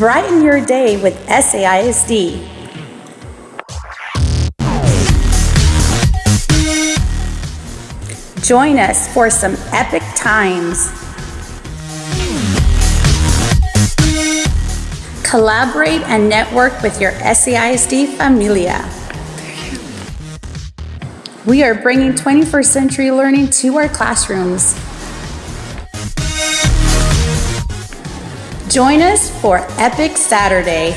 Brighten your day with SAISD. Join us for some epic times. Collaborate and network with your SAISD familia. We are bringing 21st century learning to our classrooms. Join us for Epic Saturday.